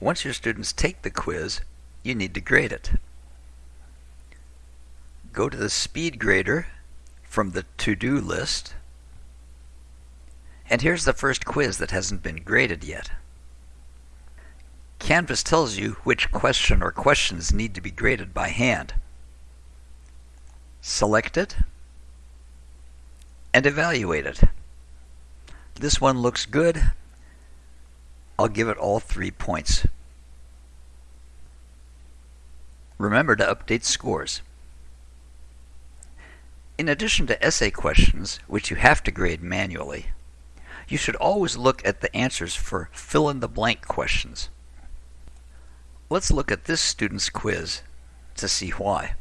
Once your students take the quiz, you need to grade it. Go to the speed grader from the to-do list. And here's the first quiz that hasn't been graded yet. Canvas tells you which question or questions need to be graded by hand. Select it and evaluate it. This one looks good. I'll give it all three points. Remember to update scores. In addition to essay questions, which you have to grade manually, you should always look at the answers for fill-in-the-blank questions. Let's look at this student's quiz to see why.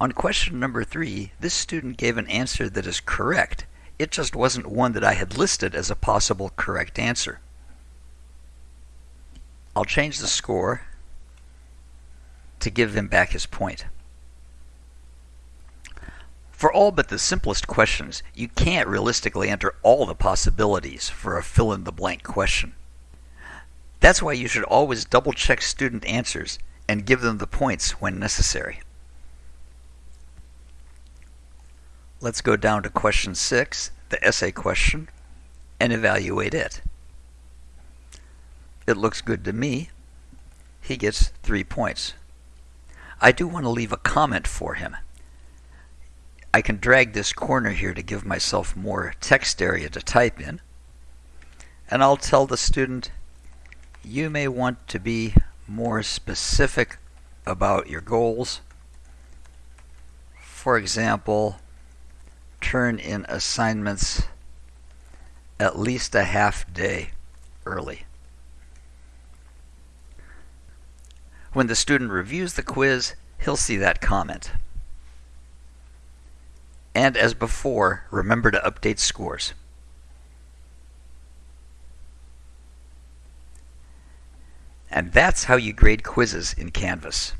On question number three, this student gave an answer that is correct. It just wasn't one that I had listed as a possible correct answer. I'll change the score to give him back his point. For all but the simplest questions, you can't realistically enter all the possibilities for a fill-in-the-blank question. That's why you should always double-check student answers and give them the points when necessary. Let's go down to question 6, the essay question, and evaluate it. It looks good to me. He gets 3 points. I do want to leave a comment for him. I can drag this corner here to give myself more text area to type in. And I'll tell the student, you may want to be more specific about your goals. For example, turn in assignments at least a half day early. When the student reviews the quiz, he'll see that comment. And as before, remember to update scores. And that's how you grade quizzes in Canvas.